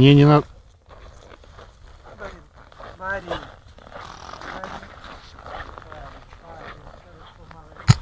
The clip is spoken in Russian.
Мне не надо. Марин, Марин.